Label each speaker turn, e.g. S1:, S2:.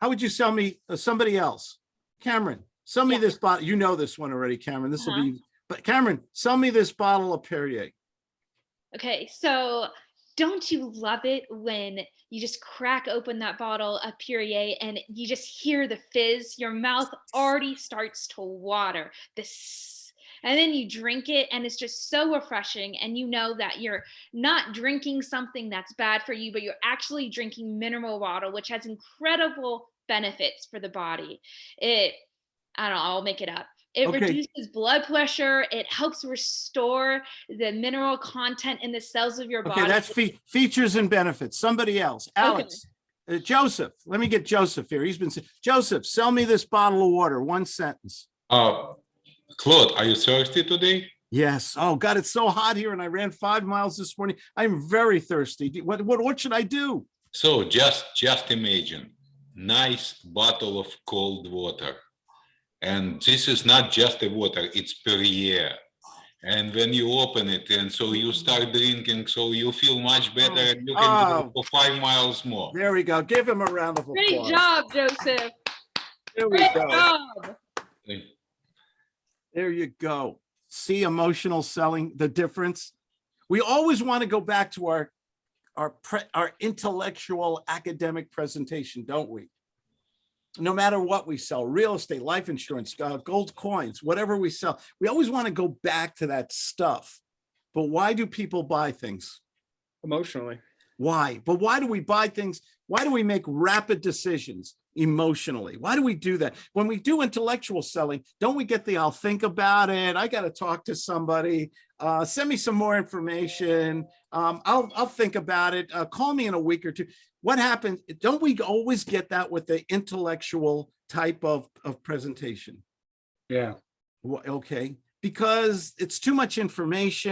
S1: How would you sell me uh, somebody else? Cameron, sell me
S2: Yeah.
S1: this bottle. You know this one already, Cameron. This will
S2: Uh-huh.
S1: be, but Cameron, sell me this bottle of Perrier.
S2: Okay, so don't you love it when you just crack open that bottle of Perrier and you just hear the fizz? Your mouth already starts to water. This, and then you drink it, and it's just so refreshing. And you know that you're not drinking something that's bad for you, but you're actually drinking mineral water, which has incredible benefits for the body. It, I don't know, I'll make it up. It
S1: Okay.
S2: reduces blood pressure. It helps restore the mineral content in the cells of your body.
S1: Okay, that's fe- features and benefits. Somebody else, Alex, uh, Joseph, let me get Joseph here. He's been, Joseph, sell me this bottle of water, one sentence.
S3: Uh, Claude, are you thirsty today?
S1: Yes. Oh God, it's so hot here and I ran five miles this morning. I'm very thirsty. What, what, what should I do?
S3: So just, just imagine, nice bottle of cold water. And this is not just a water, it's Perrier. And when you open it and so you start drinking, so you feel much better and you can
S1: Oh.
S3: go for five miles more.
S1: There we go. Give him a round of applause.
S2: Great job, Joseph.
S1: There we
S2: Great
S1: go.
S2: job.
S1: There you go. See emotional selling, the difference. We always want to go back to our, our, pre- our intellectual academic presentation, don't we? No matter what we sell, real estate, life insurance, uh, gold coins, whatever we sell, we always want to go back to that stuff. But why do people buy things?
S4: Emotionally.
S1: Why? But why do we buy things? Why do we make rapid decisions emotionally? Why do we do that? When we do intellectual selling, don't we get the, I'll think about it. I got to talk to somebody. Uh, send me some more information. Um, I'll, I'll think about it. Uh, call me in a week or two. What happens? Don't we always get that with the intellectual type of, of presentation?
S4: Yeah.
S1: Wh- Okay, because it's too much information.